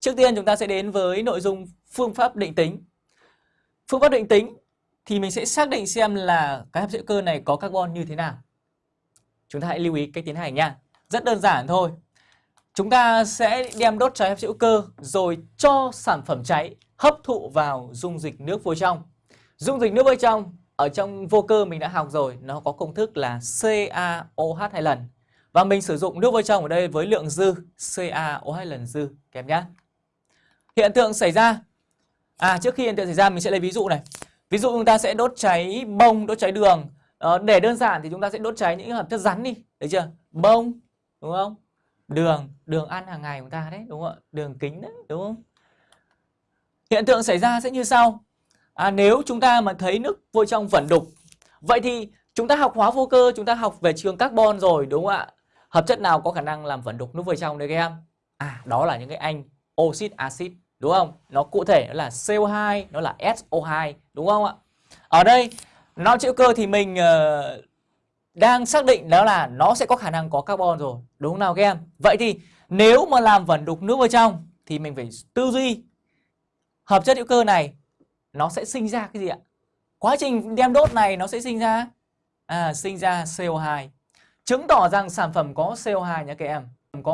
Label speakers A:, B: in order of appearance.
A: Trước tiên chúng ta sẽ đến với nội dung phương pháp định tính. Phương pháp định tính thì mình sẽ xác định xem là cái hấp hữu cơ này có carbon như thế nào. Chúng ta hãy lưu ý cách tiến hành nha. Rất đơn giản thôi. Chúng ta sẽ đem đốt cháy hấp hữu cơ rồi cho sản phẩm cháy hấp thụ vào dung dịch nước vô trong. Dung dịch nước vô trong ở trong vô cơ mình đã học rồi, nó có công thức là CaOH hai lần. Và mình sử dụng nước vô trong ở đây với lượng dư CaOH lần dư kèm nhá. Hiện tượng xảy ra À trước khi hiện tượng xảy ra mình sẽ lấy ví dụ này. Ví dụ chúng ta sẽ đốt cháy bông, đốt cháy đường. Ờ, để đơn giản thì chúng ta sẽ đốt cháy những hợp chất rắn đi, đấy chưa? Bông, đúng không? Đường, đường ăn hàng ngày chúng ta đấy, đúng không ạ? Đường kính đấy, đúng không? Hiện tượng xảy ra sẽ như sau. À, nếu chúng ta mà thấy nước vô trong vẩn đục, vậy thì chúng ta học hóa vô cơ, chúng ta học về trường carbon rồi, đúng không ạ? Hợp chất nào có khả năng làm vẩn đục nước vô trong đấy các em? À, đó là những cái anh oxit acid đúng không? Nó cụ thể nó là CO2, nó là SO2 đúng không ạ? Ở đây nó chữ cơ thì mình uh, đang xác định đó là nó sẽ có khả năng có carbon rồi, đúng không nào các em? Vậy thì nếu mà làm vẩn đục nước vào trong thì mình phải tư duy hợp chất hữu cơ này nó sẽ sinh ra cái gì ạ? Quá trình đem đốt này nó sẽ sinh ra à sinh ra CO2. Chứng tỏ rằng sản phẩm có CO2 nhé các em, có